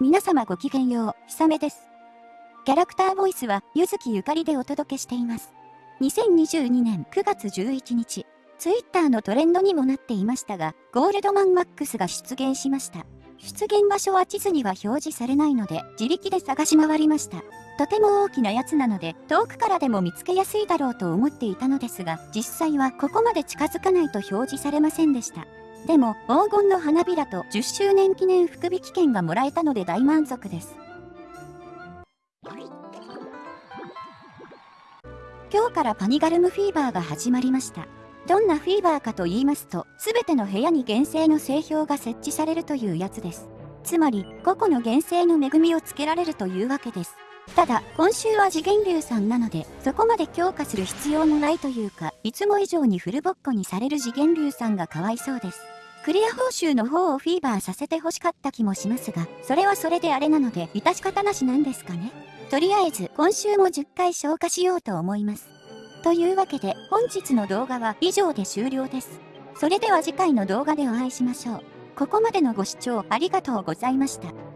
皆様ごきげんよう、ひさめです。キャラクターボイスは、ゆずきゆかりでお届けしています。2022年9月11日、ツイッターのトレンドにもなっていましたが、ゴールドマンマックスが出現しました。出現場所は地図には表示されないので、自力で探し回りました。とても大きなやつなので、遠くからでも見つけやすいだろうと思っていたのですが、実際はここまで近づかないと表示されませんでした。でも、黄金の花びらと10周年記念福引券がもらえたので大満足です。今日からパニガルムフィーバーが始まりました。どんなフィーバーかと言いますと、すべての部屋に原生の製氷が設置されるというやつです。つまり、個々の原生の恵みをつけられるというわけです。ただ、今週は次元流さんなので、そこまで強化する必要もないというか、いつも以上にフルボッコにされる次元流さんがかわいそうです。クリア報酬の方をフィーバーさせて欲しかった気もしますが、それはそれであれなので、致し方なしなんですかね。とりあえず、今週も10回消化しようと思います。というわけで、本日の動画は以上で終了です。それでは次回の動画でお会いしましょう。ここまでのご視聴ありがとうございました。